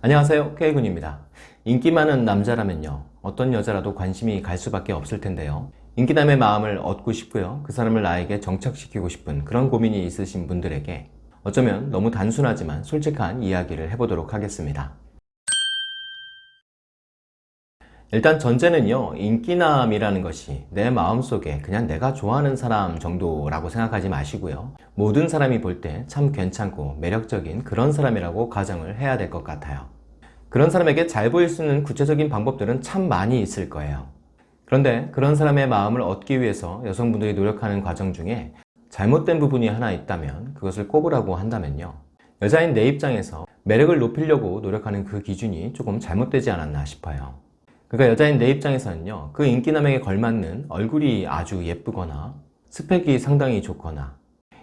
안녕하세요. K군입니다. 인기 많은 남자라면요. 어떤 여자라도 관심이 갈 수밖에 없을 텐데요. 인기남의 마음을 얻고 싶고요. 그 사람을 나에게 정착시키고 싶은 그런 고민이 있으신 분들에게 어쩌면 너무 단순하지만 솔직한 이야기를 해보도록 하겠습니다 일단 전제는요 인기남이라는 것이 내 마음속에 그냥 내가 좋아하는 사람 정도라고 생각하지 마시고요. 모든 사람이 볼 때 참 괜찮고 매력적인 그런 사람이라고 가정을 해야 될 것 같아요. 그런 사람에게 잘 보일 수 있는 구체적인 방법들은 참 많이 있을 거예요. 그런데 그런 사람의 마음을 얻기 위해서 여성분들이 노력하는 과정 중에 잘못된 부분이 하나 있다면 그것을 꼽으라고 한다면요. 여자인 내 입장에서 매력을 높이려고 노력하는 그 기준이 조금 잘못되지 않았나 싶어요 그러니까 여자인 내 입장에서는요 그 인기남에게 걸맞는 얼굴이 아주 예쁘거나 스펙이 상당히 좋거나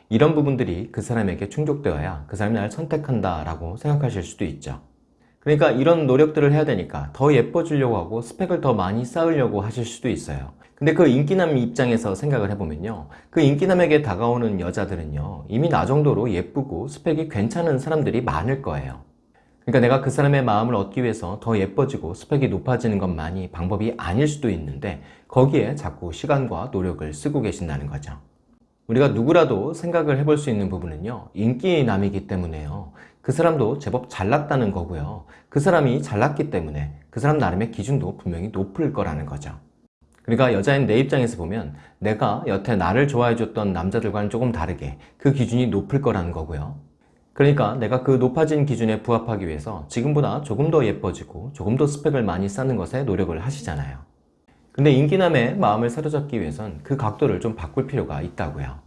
이런 부분들이 그 사람에게 충족되어야 그 사람이 나를 선택한다 라고 생각하실 수도 있죠. 그러니까 이런 노력들을 해야 되니까 더 예뻐지려고 하고 스펙을 더 많이 쌓으려고 하실 수도 있어요. 근데 그 인기남 입장에서 생각을 해보면요 그 인기남에게 다가오는 여자들은요 이미 나 정도로 예쁘고 스펙이 괜찮은 사람들이 많을 거예요 그러니까 내가 그 사람의 마음을 얻기 위해서 더 예뻐지고 스펙이 높아지는 것만이 방법이 아닐 수도 있는데 거기에 자꾸 시간과 노력을 쓰고 계신다는 거죠. 우리가 누구라도 생각을 해볼 수 있는 부분은요 인기남이기 때문에요. 그 사람도 제법 잘났다는 거고요. 그 사람이 잘났기 때문에 그 사람 나름의 기준도 분명히 높을 거라는 거죠. 그러니까 여자인 내 입장에서 보면 내가 여태 나를 좋아해 줬던 남자들과는 조금 다르게 그 기준이 높을 거라는 거고요 그러니까 내가 그 높아진 기준에 부합하기 위해서 지금보다 조금 더 예뻐지고 조금 더 스펙을 많이 쌓는 것에 노력을 하시잖아요. 근데 인기남의 마음을 사로잡기 위해선 그 각도를 좀 바꿀 필요가 있다고요.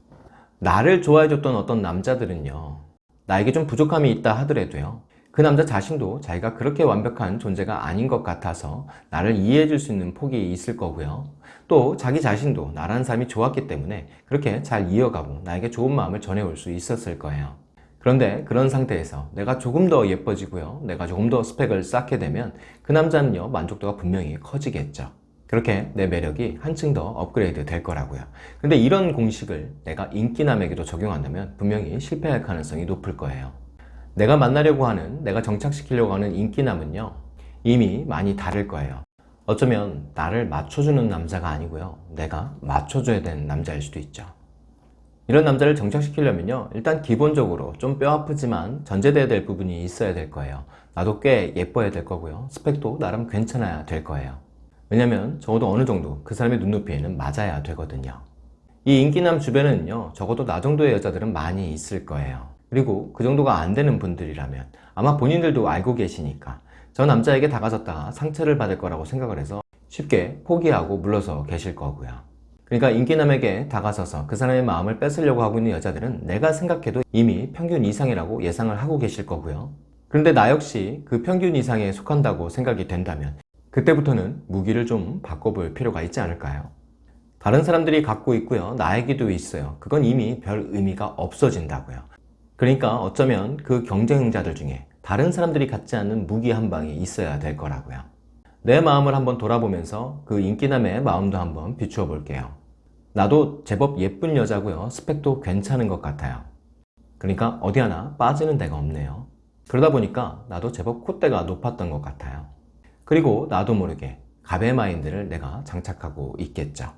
나를 좋아해줬던 어떤 남자들은요 나에게 좀 부족함이 있다 하더라도요 그 남자 자신도 자기가 그렇게 완벽한 존재가 아닌 것 같아서 나를 이해해 줄 수 있는 폭이 있을 거고요. 또 자기 자신도 나라는 사람이 좋았기 때문에 그렇게 잘 이어가고 나에게 좋은 마음을 전해올 수 있었을 거예요 그런데 그런 상태에서 내가 조금 더 예뻐지고요. 내가 조금 더 스펙을 쌓게 되면 그 남자는요 만족도가 분명히 커지겠죠. 그렇게 내 매력이 한층 더 업그레이드 될 거라고요. 근데 이런 공식을 내가 인기남에게도 적용한다면 분명히 실패할 가능성이 높을 거예요. 내가 만나려고 하는 내가 정착시키려고 하는 인기남은요 이미 많이 다를 거예요. 어쩌면 나를 맞춰주는 남자가 아니고요 내가 맞춰줘야 되는 남자일 수도 있죠 이런 남자를 정착시키려면요 일단 기본적으로 좀 뼈 아프지만 전제돼야 될 부분이 있어야 될 거예요. 나도 꽤 예뻐야 될 거고요. 스펙도 나름 괜찮아야 될 거예요. 왜냐면 적어도 어느 정도 그 사람의 눈높이에는 맞아야 되거든요. 이 인기남 주변에는요 적어도 나 정도의 여자들은 많이 있을 거예요. 그리고 그 정도가 안 되는 분들이라면 아마 본인들도 알고 계시니까 저 남자에게 다가섰다가 상처를 받을 거라고 생각을 해서 쉽게 포기하고 물러서 계실 거고요 그러니까 인기남에게 다가서서 그 사람의 마음을 뺏으려고 하고 있는 여자들은 내가 생각해도 이미 평균 이상이라고 예상을 하고 계실 거고요. 그런데 나 역시 그 평균 이상에 속한다고 생각이 된다면 그때부터는 무기를 좀 바꿔볼 필요가 있지 않을까요? 다른 사람들이 갖고 있고요. 나에게도 있어요. 그건 이미 별 의미가 없어진다고요. 그러니까 어쩌면 그 경쟁자들 중에 다른 사람들이 갖지 않는 무기 한 방이 있어야 될 거라고요. 내 마음을 한번 돌아보면서 그 인기남의 마음도 한번 비추어 볼게요 나도 제법 예쁜 여자고요. 스펙도 괜찮은 것 같아요. 그러니까 어디 하나 빠지는 데가 없네요. 그러다 보니까 나도 제법 콧대가 높았던 것 같아요. 그리고 나도 모르게 갑의 마인드를 내가 장착하고 있겠죠.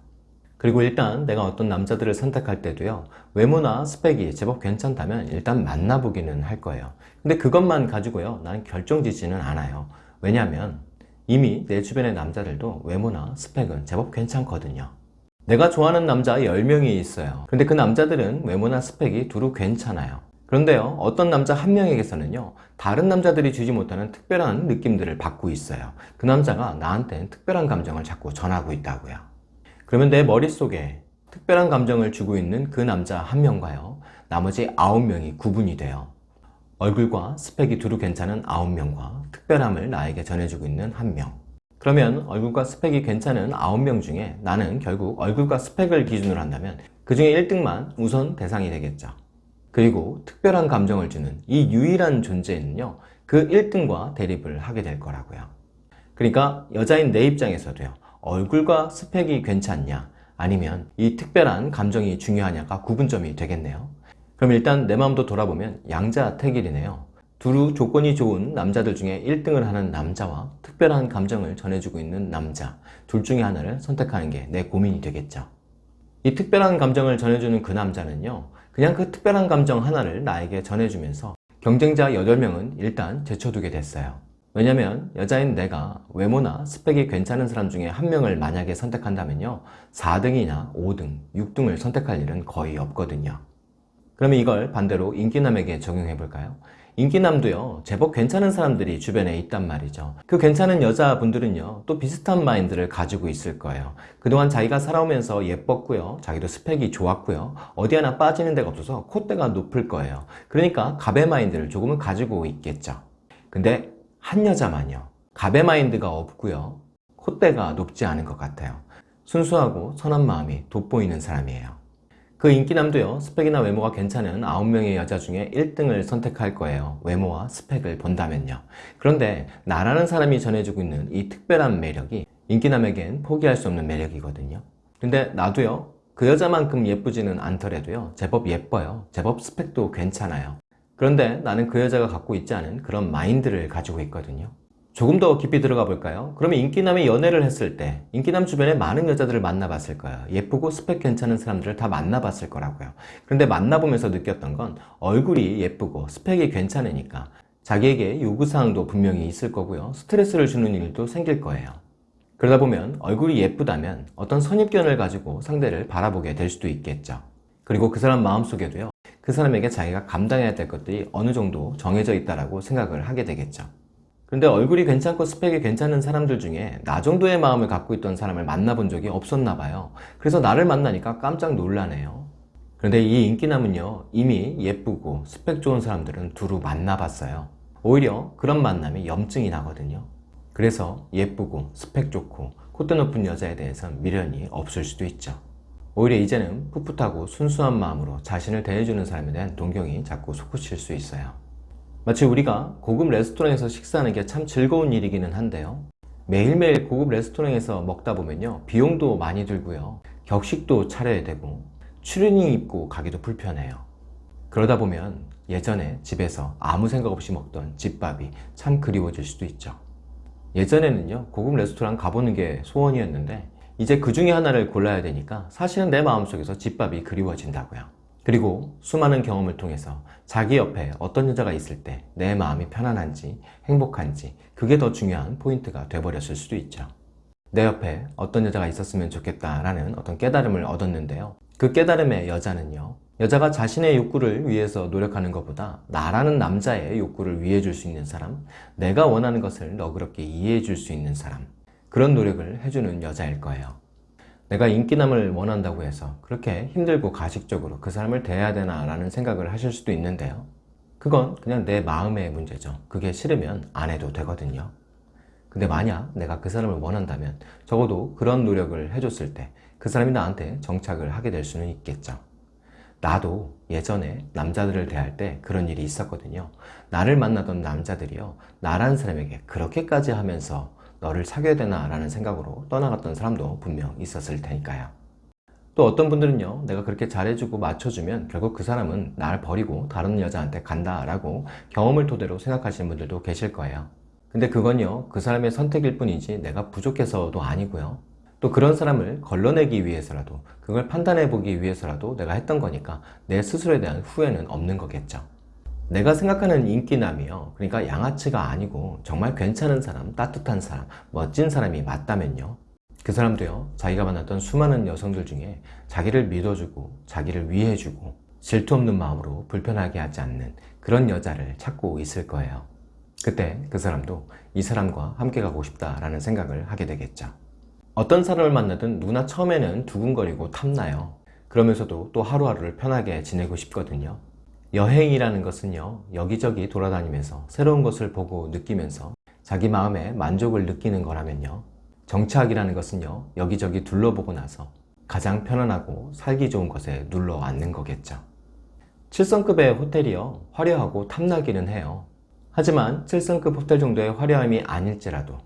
그리고 일단 내가 어떤 남자들을 선택할 때도요. 외모나 스펙이 제법 괜찮다면 일단 만나보기는 할 거예요. 근데 그것만 가지고요. 나는 결정지지는 않아요. 왜냐하면 이미 내 주변의 남자들도 외모나 스펙은 제법 괜찮거든요 내가 좋아하는 남자 10명이 있어요. 근데 그 남자들은 외모나 스펙이 두루 괜찮아요. 그런데요 어떤 남자 한 명에게서는요 다른 남자들이 주지 못하는 특별한 느낌들을 받고 있어요. 그 남자가 나한테 특별한 감정을 자꾸 전하고 있다고요. 그러면 내 머릿속에 특별한 감정을 주고 있는 그 남자 한 명과요 나머지 9명이 구분이 돼요. 얼굴과 스펙이 두루 괜찮은 9명과 특별함을 나에게 전해주고 있는 한명 그러면 얼굴과 스펙이 괜찮은 9명 중에 나는 결국 얼굴과 스펙을 기준으로 한다면 그 중에 1등만 우선 대상이 되겠죠. 그리고 특별한 감정을 주는 이 유일한 존재는요 그 1등과 대립을 하게 될 거라고요. 그러니까 여자인 내 입장에서도요 얼굴과 스펙이 괜찮냐 아니면 이 특별한 감정이 중요하냐가 구분점이 되겠네요. 그럼 일단 내 마음도 돌아보면 양자 택일이네요 두루 조건이 좋은 남자들 중에 1등을 하는 남자와 특별한 감정을 전해주고 있는 남자 둘 중에 하나를 선택하는 게 내 고민이 되겠죠. 이 특별한 감정을 전해주는 그 남자는요 그냥 그 특별한 감정 하나를 나에게 전해주면서 경쟁자 8명은 일단 제쳐두게 됐어요. 왜냐면 여자인 내가 외모나 스펙이 괜찮은 사람 중에 한 명을 만약에 선택한다면요 4등이나 5등, 6등을 선택할 일은 거의 없거든요. 그러면 이걸 반대로 인기남에게 적용해 볼까요? 인기남도요. 제법 괜찮은 사람들이 주변에 있단 말이죠. 그 괜찮은 여자분들은요 또 비슷한 마인드를 가지고 있을 거예요. 그동안 자기가 살아오면서 예뻤고요. 자기도 스펙이 좋았고요. 어디 하나 빠지는 데가 없어서 콧대가 높을 거예요. 그러니까 갑의 마인드를 조금은 가지고 있겠죠. 근데 한 여자만요. 갑의 마인드가 없고요. 콧대가 높지 않은 것 같아요. 순수하고 선한 마음이 돋보이는 사람이에요 그 인기남도요 스펙이나 외모가 괜찮은 9명의 여자 중에 1등을 선택할 거예요. 외모와 스펙을 본다면요. 그런데 나라는 사람이 전해주고 있는 이 특별한 매력이 인기남에겐 포기할 수 없는 매력이거든요. 근데 나도요 그 여자만큼 예쁘지는 않더라도요 제법 예뻐요. 제법 스펙도 괜찮아요. 그런데 나는 그 여자가 갖고 있지 않은 그런 마인드를 가지고 있거든요 조금 더 깊이 들어가 볼까요? 그러면 인기남이 연애를 했을 때 인기남 주변에 많은 여자들을 만나봤을 거예요. 예쁘고 스펙 괜찮은 사람들을 다 만나봤을 거라고요. 그런데 만나보면서 느꼈던 건 얼굴이 예쁘고 스펙이 괜찮으니까 자기에게 요구사항도 분명히 있을 거고요. 스트레스를 주는 일도 생길 거예요. 그러다 보면 얼굴이 예쁘다면 어떤 선입견을 가지고 상대를 바라보게 될 수도 있겠죠. 그리고 그 사람 마음속에도요. 그 사람에게 자기가 감당해야 될 것들이 어느 정도 정해져 있다고 생각을 하게 되겠죠 근데 얼굴이 괜찮고 스펙이 괜찮은 사람들 중에 나 정도의 마음을 갖고 있던 사람을 만나본 적이 없었나 봐요. 그래서 나를 만나니까 깜짝 놀라네요. 그런데 이 인기남은요 이미 예쁘고 스펙 좋은 사람들은 두루 만나봤어요. 오히려 그런 만남이 염증이 나거든요. 그래서 예쁘고 스펙 좋고 콧대 높은 여자에 대해선 미련이 없을 수도 있죠. 오히려 이제는 풋풋하고 순수한 마음으로 자신을 대해주는 사람에 대한 동경이 자꾸 솟구칠 수 있어요 마치 우리가 고급 레스토랑에서 식사하는 게 참 즐거운 일이기는 한데요. 매일매일 고급 레스토랑에서 먹다 보면요 비용도 많이 들고요. 격식도 차려야 되고 추리닝 입고 가기도 불편해요. 그러다 보면 예전에 집에서 아무 생각 없이 먹던 집밥이 참 그리워질 수도 있죠. 예전에는요 고급 레스토랑 가보는 게 소원이었는데 이제 그 중에 하나를 골라야 되니까 사실은 내 마음속에서 집밥이 그리워진다고요 그리고 수많은 경험을 통해서 자기 옆에 어떤 여자가 있을 때 내 마음이 편안한지 행복한지 그게 더 중요한 포인트가 돼버렸을 수도 있죠. 내 옆에 어떤 여자가 있었으면 좋겠다라는 어떤 깨달음을 얻었는데요. 그 깨달음의 여자는요 여자가 자신의 욕구를 위해서 노력하는 것보다 나라는 남자의 욕구를 위해 줄 수 있는 사람 내가 원하는 것을 너그럽게 이해해 줄 수 있는 사람 그런 노력을 해주는 여자일 거예요 내가 인기남을 원한다고 해서 그렇게 힘들고 가식적으로 그 사람을 대해야 되나 라는 생각을 하실 수도 있는데요. 그건 그냥 내 마음의 문제죠. 그게 싫으면 안 해도 되거든요. 근데 만약 내가 그 사람을 원한다면 적어도 그런 노력을 해줬을 때 그 사람이 나한테 정착을 하게 될 수는 있겠죠. 나도 예전에 남자들을 대할 때 그런 일이 있었거든요. 나를 만나던 남자들이요. 나란 사람에게 그렇게까지 하면서 너를 사귀어야 되나 라는 생각으로 떠나갔던 사람도 분명 있었을 테니까요. 또 어떤 분들은요 내가 그렇게 잘해주고 맞춰주면 결국 그 사람은 나를 버리고 다른 여자한테 간다 라고 경험을 토대로 생각하시는 분들도 계실 거예요. 근데 그건요 그 사람의 선택일 뿐이지 내가 부족해서도 아니고요. 또 그런 사람을 걸러내기 위해서라도 그걸 판단해 보기 위해서라도 내가 했던 거니까 내 스스로에 대한 후회는 없는 거겠죠 내가 생각하는 인기남이요. 그러니까 양아치가 아니고 정말 괜찮은 사람, 따뜻한 사람, 멋진 사람이 맞다면요. 그 사람도요 자기가 만났던 수많은 여성들 중에 자기를 믿어주고 자기를 위해주고 질투 없는 마음으로 불편하게 하지 않는 그런 여자를 찾고 있을 거예요. 그때 그 사람도 이 사람과 함께 가고 싶다라는 생각을 하게 되겠죠. 어떤 사람을 만나든 누구나 처음에는 두근거리고 탐나요. 그러면서도 또 하루하루를 편하게 지내고 싶거든요 여행이라는 것은요 여기저기 돌아다니면서 새로운 것을 보고 느끼면서 자기 마음에 만족을 느끼는 거라면요 정착이라는 것은요 여기저기 둘러보고 나서 가장 편안하고 살기 좋은 곳에 눌러 앉는 거겠죠 7성급의 호텔이요 화려하고 탐나기는 해요 하지만 7성급 호텔 정도의 화려함이 아닐지라도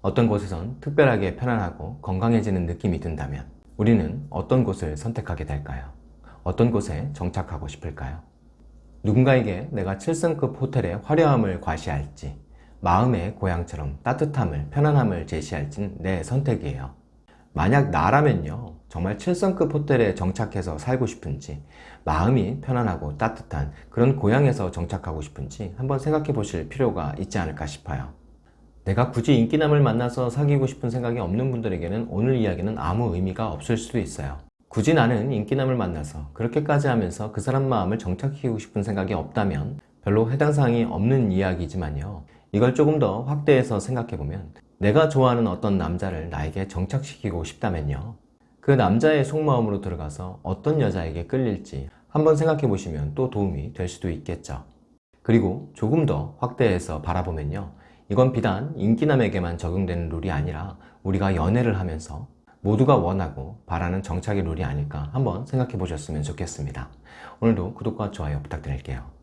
어떤 곳에선 특별하게 편안하고 건강해지는 느낌이 든다면 우리는 어떤 곳을 선택하게 될까요? 어떤 곳에 정착하고 싶을까요? 누군가에게 내가 7성급 호텔의 화려함을 과시할지 마음의 고향처럼 따뜻함을 편안함을 제시할진 내 선택이에요. 만약 나라면요 정말 7성급 호텔에 정착해서 살고 싶은지 마음이 편안하고 따뜻한 그런 고향에서 정착하고 싶은지 한번 생각해 보실 필요가 있지 않을까 싶어요. 내가 굳이 인기남을 만나서 사귀고 싶은 생각이 없는 분들에게는 오늘 이야기는 아무 의미가 없을 수도 있어요 굳이 나는 인기남을 만나서 그렇게까지 하면서 그 사람 마음을 정착시키고 싶은 생각이 없다면 별로 해당 사항이 없는 이야기지만요. 이걸 조금 더 확대해서 생각해보면 내가 좋아하는 어떤 남자를 나에게 정착시키고 싶다면요. 그 남자의 속마음으로 들어가서 어떤 여자에게 끌릴지 한번 생각해 보시면 또 도움이 될 수도 있겠죠. 그리고 조금 더 확대해서 바라보면요. 이건 비단 인기남에게만 적용되는 룰이 아니라 우리가 연애를 하면서 모두가 원하고 바라는 정착의 룰이 아닐까 한번 생각해 보셨으면 좋겠습니다. 오늘도 구독과 좋아요 부탁드릴게요